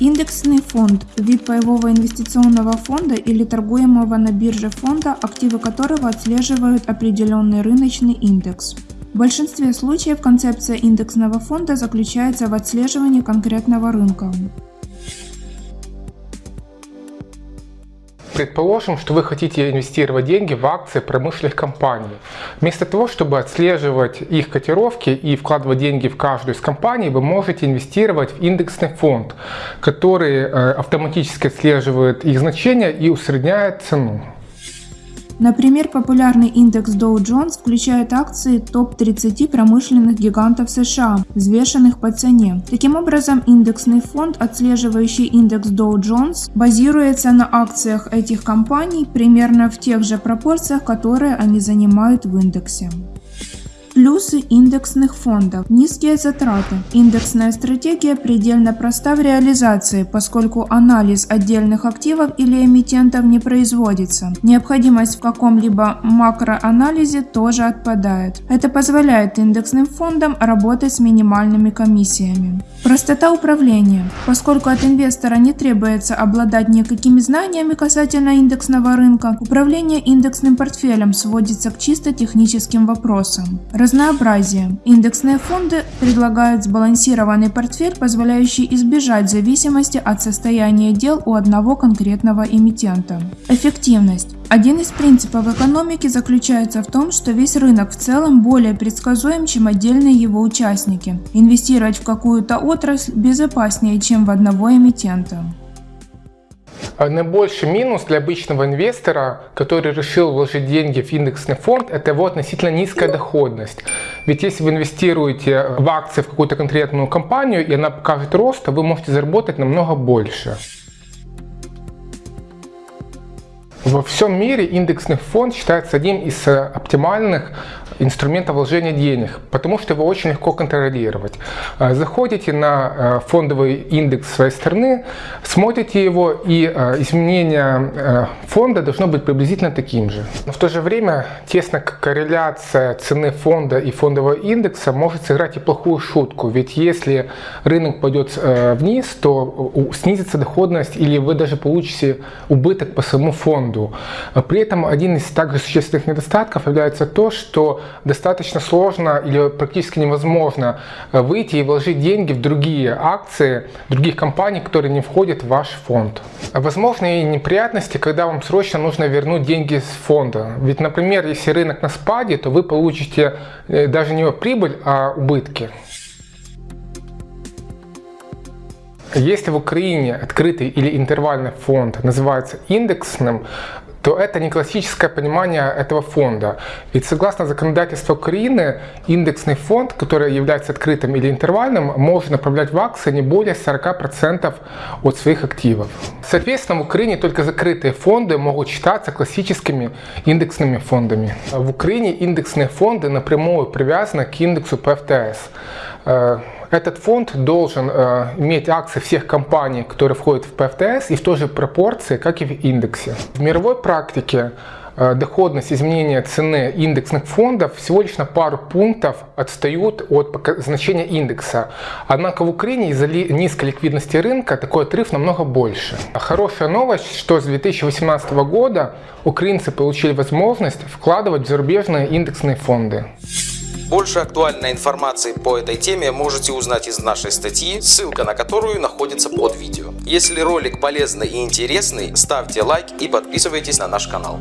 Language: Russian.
Индексный фонд – вид паевого инвестиционного фонда или торгуемого на бирже фонда, активы которого отслеживают определенный рыночный индекс. В большинстве случаев концепция индексного фонда заключается в отслеживании конкретного рынка. Предположим, что вы хотите инвестировать деньги в акции промышленных компаний. Вместо того, чтобы отслеживать их котировки и вкладывать деньги в каждую из компаний, вы можете инвестировать в индексный фонд, который э, автоматически отслеживает их значения и усредняет цену. Например, популярный индекс Dow Jones включает акции топ-30 промышленных гигантов США, взвешенных по цене. Таким образом, индексный фонд, отслеживающий индекс Dow Jones, базируется на акциях этих компаний примерно в тех же пропорциях, которые они занимают в индексе. Плюсы индексных фондов. Низкие затраты. Индексная стратегия предельно проста в реализации, поскольку анализ отдельных активов или эмитентов не производится. Необходимость в каком-либо макроанализе тоже отпадает. Это позволяет индексным фондам работать с минимальными комиссиями. Простота управления. Поскольку от инвестора не требуется обладать никакими знаниями касательно индексного рынка, управление индексным портфелем сводится к чисто техническим вопросам. Разнообразие. Индексные фонды предлагают сбалансированный портфель, позволяющий избежать зависимости от состояния дел у одного конкретного эмитента. Эффективность. Один из принципов экономики заключается в том, что весь рынок в целом более предсказуем, чем отдельные его участники. Инвестировать в какую-то отрасль безопаснее, чем в одного эмитента. Наибольший минус для обычного инвестора, который решил вложить деньги в индексный фонд, это его относительно низкая доходность. Ведь если вы инвестируете в акции в какую-то конкретную компанию, и она покажет рост, то вы можете заработать намного больше. Во всем мире индексный фонд считается одним из э, оптимальных инструментов вложения денег, потому что его очень легко контролировать. Э, заходите на э, фондовый индекс своей страны, смотрите его, и изменение фонда должно быть приблизительно таким же. Но в то же время тесная корреляция цены фонда и фондового индекса может сыграть и плохую шутку, ведь если рынок пойдет вниз, то снизится доходность или вы даже получите убыток по самому фонду фонду. При этом один из также существенных недостатков является то, что достаточно сложно или практически невозможно э, выйти и вложить деньги в другие акции других компаний, которые не входят в ваш фонд. Возможны и неприятности, когда вам срочно нужно вернуть деньги с фонда. Ведь, например, если рынок на спаде, то вы получите э, даже не прибыль, а убытки. Если в Украине открытый или интервальный фонд называется индексным, то это не классическое понимание этого фонда. Ведь согласно законодательству Украины, индексный фонд, который является открытым или интервальным, может направлять в акции не более 40% от своих активов. Соответственно, в Украине только закрытые фонды могут считаться классическими индексными фондами. В Украине индексные фонды напрямую привязаны к индексу ПФТС. Этот фонд должен э, иметь акции всех компаний, которые входят в ПФТС и в той же пропорции, как и в индексе. В мировой практике э, доходность изменения цены индексных фондов всего лишь на пару пунктов отстают от значения индекса. Однако в Украине из-за низкой ликвидности рынка такой отрыв намного больше. Хорошая новость, что с 2018 года украинцы получили возможность вкладывать в зарубежные индексные фонды. Больше актуальной информации по этой теме можете узнать из нашей статьи, ссылка на которую находится под видео. Если ролик полезный и интересный, ставьте лайк и подписывайтесь на наш канал.